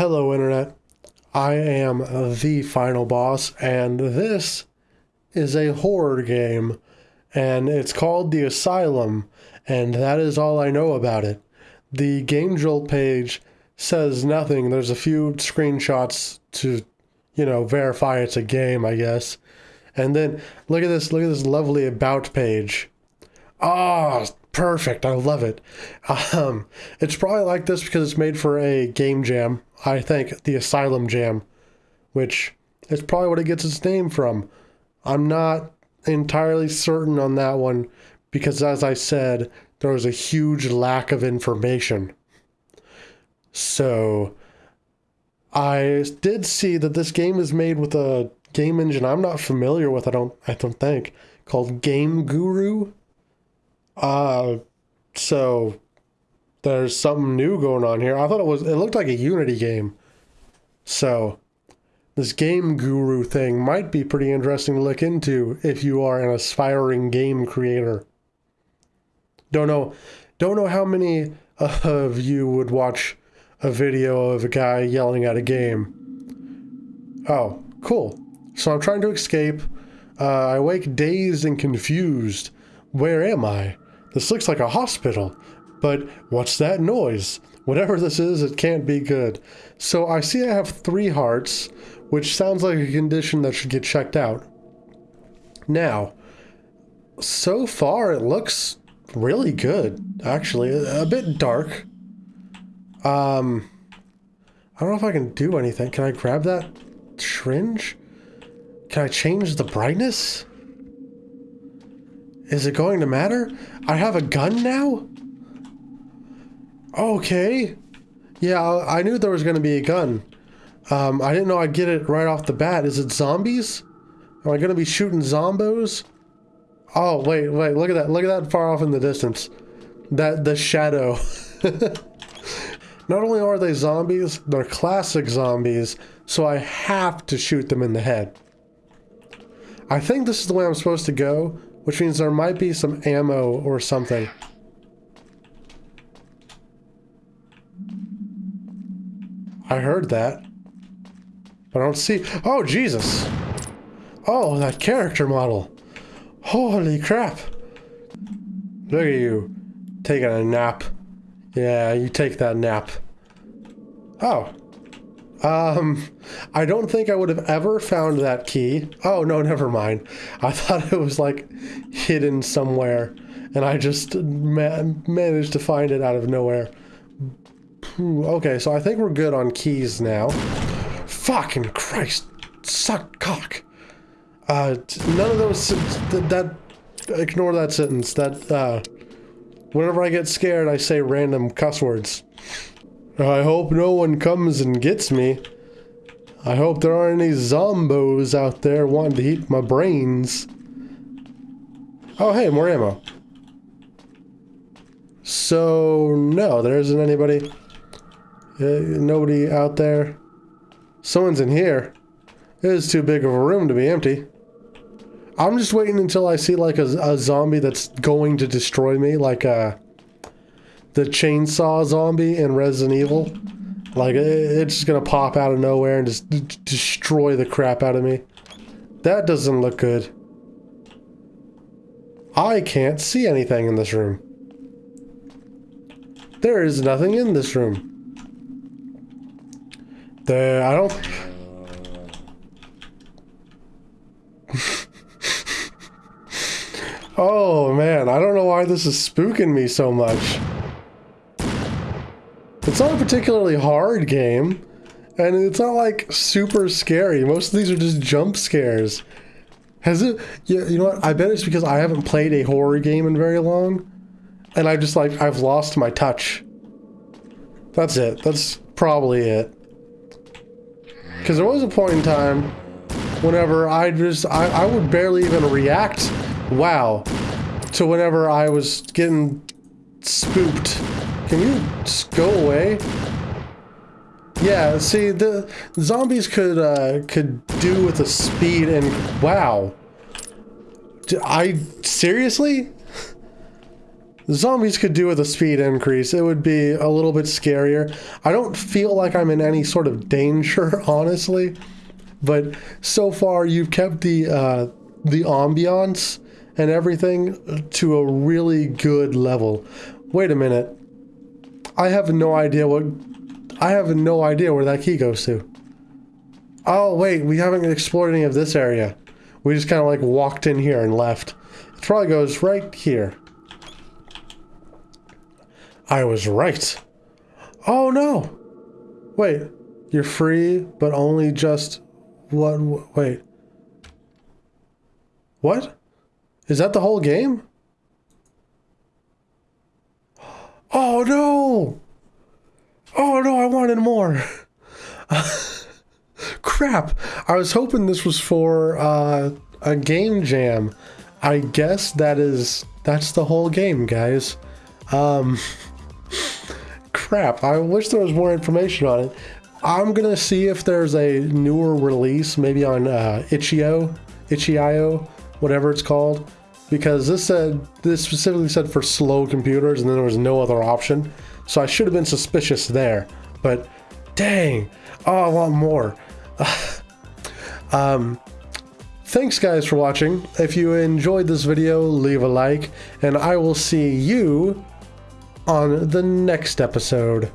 Hello, Internet. I am the final boss, and this is a horror game, and it's called The Asylum, and that is all I know about it. The Game Jolt page says nothing. There's a few screenshots to, you know, verify it's a game, I guess. And then look at this, look at this lovely about page. Ah, perfect. I love it. Um, it's probably like this because it's made for a game jam. I think the Asylum Jam, which is probably what it gets its name from. I'm not entirely certain on that one because, as I said, there was a huge lack of information. So, I did see that this game is made with a game engine I'm not familiar with. I don't. I don't think called Game Guru. Uh, so there's something new going on here. I thought it was. It looked like a Unity game. So this game guru thing might be pretty interesting to look into if you are an aspiring game creator. Don't know. Don't know how many of you would watch a video of a guy yelling at a game. Oh, cool. So I'm trying to escape. Uh, I wake dazed and confused. Where am I? This looks like a hospital. But what's that noise? Whatever this is, it can't be good. So I see I have three hearts, which sounds like a condition that should get checked out. Now, so far it looks really good, actually. A, bit dark. Um, I don't know if I can do anything. Can I grab that syringe? Can I change the brightness? Is it going to matter? I have a gun now? Okay. Yeah, I knew there was going to be a gun. Um, I didn't know I'd get it right off the bat. Is it zombies? Am I going to be shooting zombos? Oh, wait, wait, look at that. Look at that far off in the distance. That, the shadow. Not only are they zombies, they're classic zombies, so I have to shoot them in the head. I think this is the way I'm supposed to go, which means there might be some ammo or something. I heard that. But I don't see... Oh, Jesus! Oh, that character model! Holy crap! Look at you. Taking a nap. Yeah, you take that nap. Oh. Um, I don't think I would have ever found that key. Oh, no, never mind. I thought it was, like, hidden somewhere. And I just ma managed to find it out of nowhere. Okay, so I think we're good on keys now. Fucking Christ. Suck cock. Uh, none of those... That, that... Ignore that sentence. That, uh... Whenever I get scared, I say random cuss words. I hope no one comes and gets me. I hope there aren't any zombos out there wanting to eat my brains. Oh, hey, more ammo. So, no, there isn't anybody. Uh, nobody out there. Someone's in here. It is too big of a room to be empty. I'm just waiting until I see like a, a zombie that's going to destroy me, like uh, the chainsaw zombie in Resident Evil. Like it's just gonna pop out of nowhere and just destroy the crap out of me. That doesn't look good. I can't see anything in this room. There is nothing in this room. There, I don't. oh man, I don't know why this is spooking me so much. It's not a particularly hard game, and it's not like super scary. Most of these are just jump scares. Has it? Yeah, you know what? I bet it's because I haven't played a horror game in very long, and I just like I've lost my touch. That's it. That's probably it. Because there was a point in time whenever I just, I, I would barely even react, wow, to whenever I was getting spooked. Can you just go away? Yeah, see, the zombies could, uh, could do with the speed and, wow. I, seriously? Zombies could do with a speed increase. It would be a little bit scarier. I don't feel like I'm in any sort of danger, honestly. But so far, you've kept the uh, the ambiance and everything to a really good level. Wait a minute. I have no idea what... I have no idea where that key goes to. Oh, wait, we haven't explored any of this area. We just kind of like walked in here and left. It probably goes right here. I was right. Oh no! Wait, you're free, but only just what? Wait. What? Is that the whole game? Oh no! Oh no, I wanted more. Crap. I was hoping this was for uh, a game jam. I guess that is that's the whole game, guys. Um crap. I wish there was more information on it. I'm gonna see if there's a newer release, maybe on uh, Itch.io, Itch.io, whatever it's called, because this said this specifically said for slow computers, and then there was no other option. So I should have been suspicious there. But dang, oh, I want more. um, thanks guys for watching. If you enjoyed this video, leave a like, and I will see you on the next episode.